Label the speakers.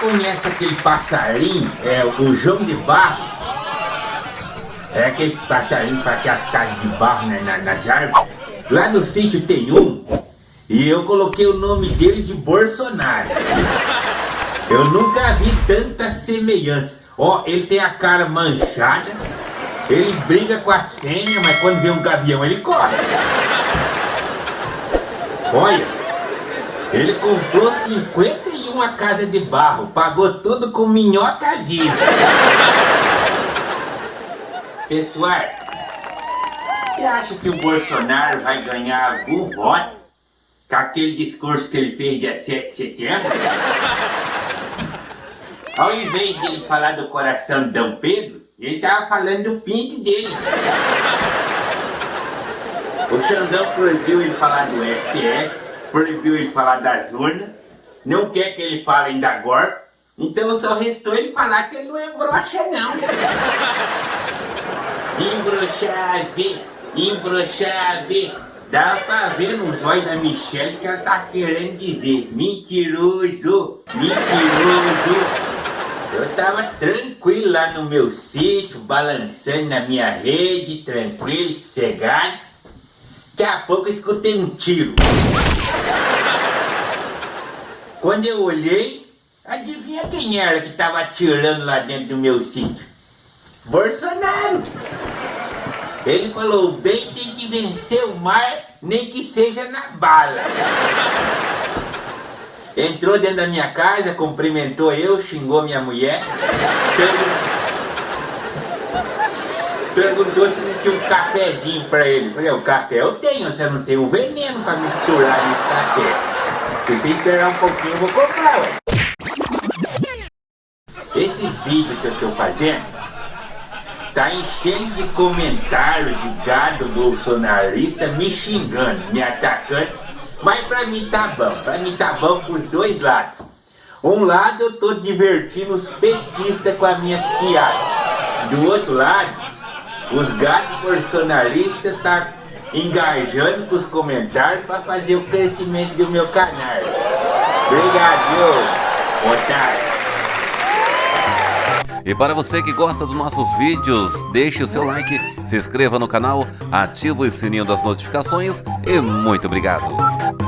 Speaker 1: conhece aquele passarinho, é o João de Barro? É aquele passarinho para aquelas casas de barro né, na, nas árvores. Lá no sítio tem um, e eu coloquei o nome dele de Bolsonaro. Eu nunca vi tanta semelhança. Ó, ele tem a cara manchada, ele briga com as fêmeas, mas quando vê um gavião ele corre. Olha, ele comprou 51 casas de barro, pagou tudo com minhota viva. Pessoal, você acha que o Bolsonaro vai ganhar algum voto com aquele discurso que ele fez dia 7 de setembro? Ao invés de ele falar do coração de Dom Pedro, ele tava falando do pinto dele. O Xandão proibiu ele falar do STF, proibiu ele falar das urnas, não quer que ele fale ainda agora, então só restou ele falar que ele não é broxa não. Embroxave, embroxave. Dá pra ver nos olhos da Michelle que ela tá querendo dizer mentiroso, mentiroso. Eu tava tranquilo lá no meu sítio, balançando na minha rede, tranquilo, sossegado. Daqui a pouco eu escutei um tiro. Quando eu olhei, adivinha quem era que tava atirando lá dentro do meu sítio? Bolsonaro! Ele falou, o bem tem que vencer o mar, nem que seja na bala. Entrou dentro da minha casa, cumprimentou eu, xingou minha mulher, perguntou se tinha um cafezinho pra ele. Falei, o café eu tenho, você não tem o veneno pra misturar nesse café. Se você esperar um pouquinho, eu vou comprar, ué. Esses vídeos que eu tô fazendo, tá enchendo de comentários de gado bolsonarista me xingando, me atacando, mas pra mim tá bom, pra mim tá bom pros dois lados. Um lado eu tô divertindo os petistas com as minhas piadas, do outro lado, os gados bolsonaristas tá engajando com os comentários para fazer o crescimento do meu canal. Obrigado, otário.
Speaker 2: E para você que gosta dos nossos vídeos, deixe o seu like, se inscreva no canal, ative o sininho das notificações e muito obrigado!